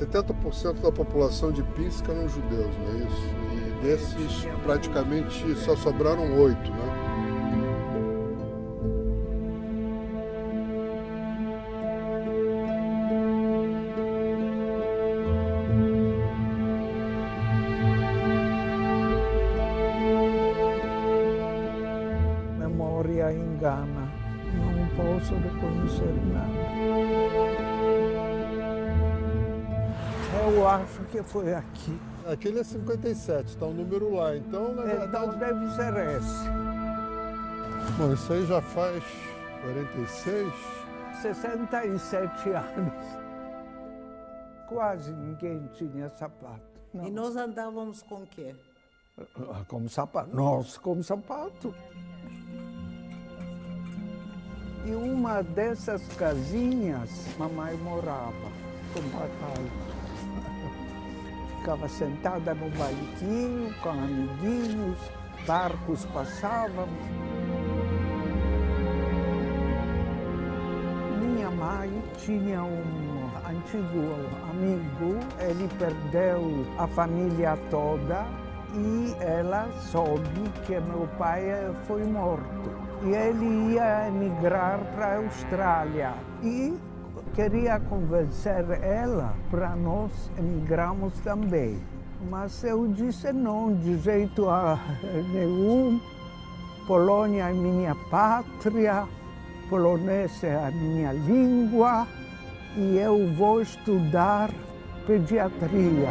70% da população de Pinsk eram judeus, não é isso? E desses, praticamente só sobraram oito, né? Memória engana, não posso reconhecer nada. Eu acho que foi aqui. Aquele é 57, está o um número lá. Então, na Então verdade... deve ser esse. Bom, isso aí já faz 46. 67 anos. Quase ninguém tinha sapato. Não. E nós andávamos com o quê? Ah, Como sapato. Nós com sapato. E uma dessas casinhas, mamãe morava com papai. Ficava sentada no banquinho com amiguinhos, barcos passavam. Minha mãe tinha um antigo amigo, ele perdeu a família toda e ela soube que meu pai foi morto. E ele ia emigrar para a Austrália e queria convencer ela para nós emigrarmos também. Mas eu disse não, de jeito nenhum. Polônia é minha pátria, polonês é a minha língua e eu vou estudar pediatria.